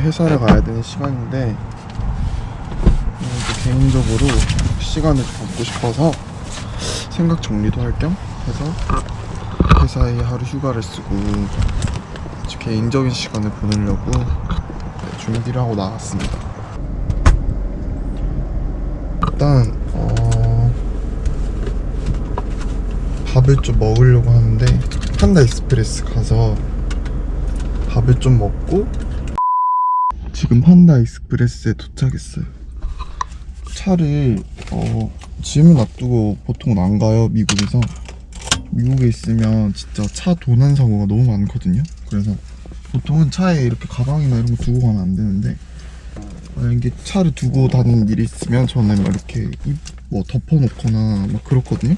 회사를 가야 되는 시간인데 개인적으로 시간을 좀 갖고 싶어서 생각 정리도 할 겸 해서 회사에 하루 휴가를 쓰고 개인적인 시간을 보내려고 네, 준비를 하고 나왔습니다. 일단 어, 밥을 좀 먹으려고 하는데 판다 익스프레스 가서 밥을 좀 먹고 지금 판다 익스프레스에 도착했어요. 차를 어, 짐을 놔두고 보통 안 가요 미국에서 미국에 있으면 진짜 차 도난 사고가 너무 많거든요. 그래서 보통은 차에 이렇게 가방이나 이런 거 두고 가면 안 되는데 만약에 차를 두고 다니는 일이 있으면 저는 막 이렇게 이- 뭐 덮어놓거나 막 그렇거든요.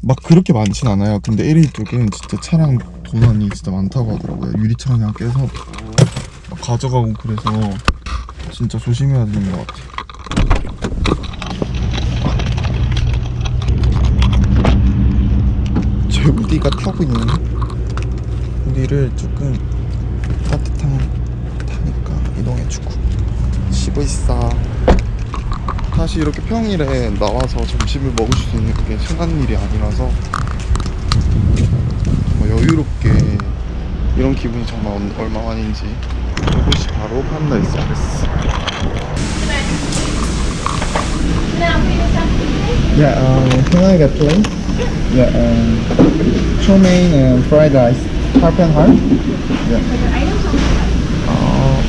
막 그렇게 많진 않아요. 근데 LA 쪽은 진짜 차량 도난이 진짜 많다고 하더라고요. 유리창 그냥 깨서 막 가져가고 그래서 진짜 조심해야 되는 것 같아요. 제 우디가 타고 있는 우디를 조금 따뜻한 타니까 이동해주고 쉬고 있어. 사실 이렇게 평일에 나와서 점심을 먹을 수 있는 그게 흔한 일이 아니라서 여유롭게 이런 기분이 정말 얼- 얼마만인지 이곳이 바로 판다 익스프레스 Yeah, um, can I get plain? Yeah, um, chow mein and fried rice, half and half. Yeah. Uh,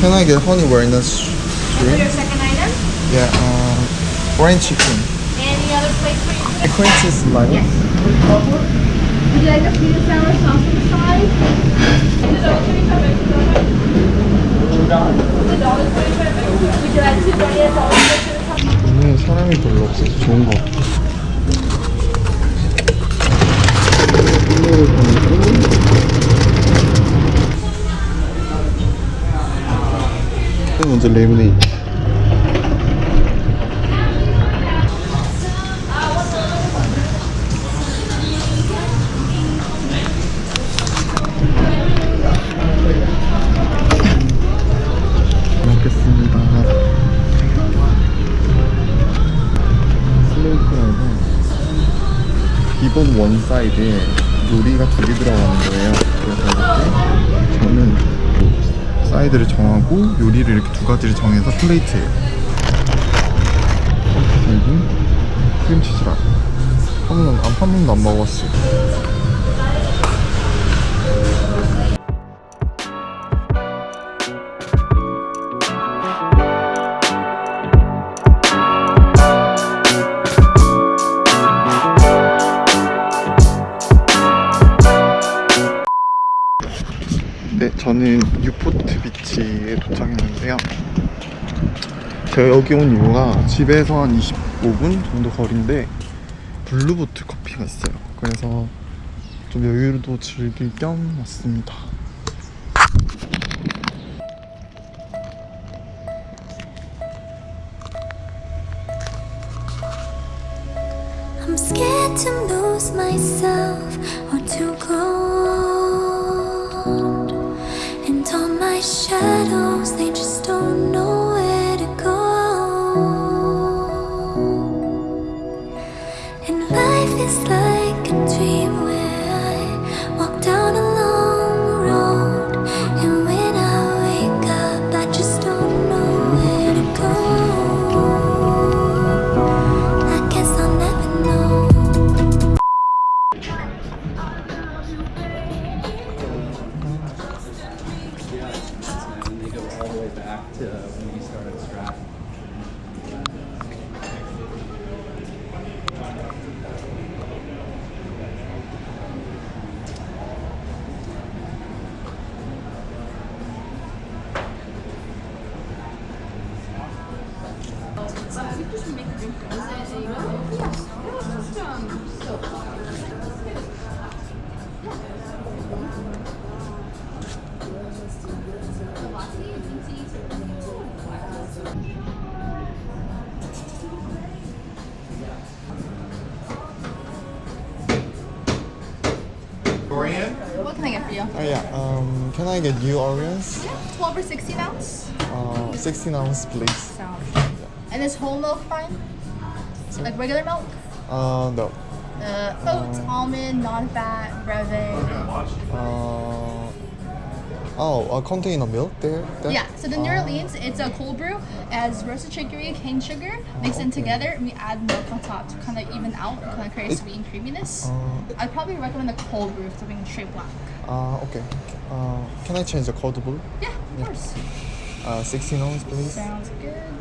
can I get honey walnuts For your second item, Yeah, um, brain chicken. Cheese like Yes. Would you like sweet and sour sauce on the side? The dollar twenty-five extra. A? 오늘 사람이 별로 없어서 좋은 것 같아. 먼저 레모네 원 사이드에 요리가 두 개 들어가는 거예요. 그래서 이렇게 저는 그 사이드를 정하고 요리를 이렇게 두 가지를 정해서 plate예요. 그리고 크림치즈랑 한 번도 안, 한 번도 안 먹어봤어 저는 뉴포트 비치에 도착했는데요. 제가 여기 온 이유가 집에서 한 25분 정도 거리인데 블루보틀 커피가 있어요. 그래서 좀 여유도 즐길 겸 왔습니다. I'm scared to lose myself is like a dream What can I get for you? you. Oh yeah. Um, can I get new Oreos? 12 or 16 ounce? Uh, 16 ounce, please. Sounds good. And is whole milk fine? Like regular milk? Uh, no. Uh, oats, almond, non-fat, breve. Uh, oh, a container milk there. there? Yeah, so the New Orleans, it's a cold brew, as roasted chicory, cane sugar, mixed in okay. together, and we add milk on top to kind of even out, kind of create sweet and creaminess. Uh, I'd probably recommend the cold brew being straight black. uh, okay. Uh, can I change the cold brew? Yeah, of course. Uh, 16 ounce, please. Sounds good.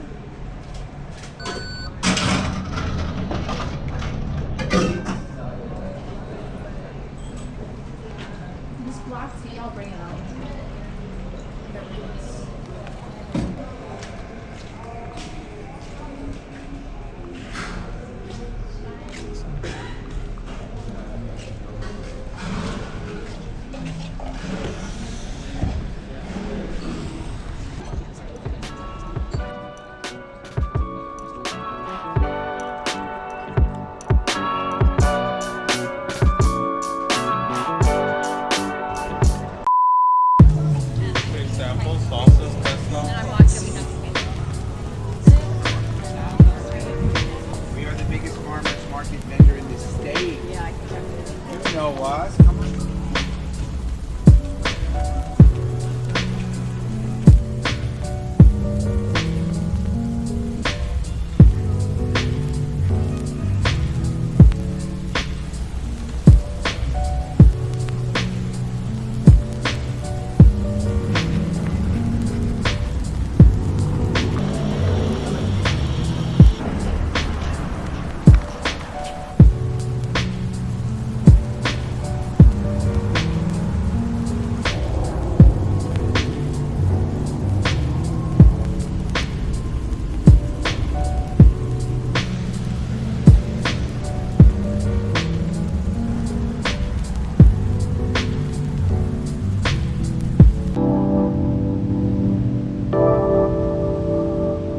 quase.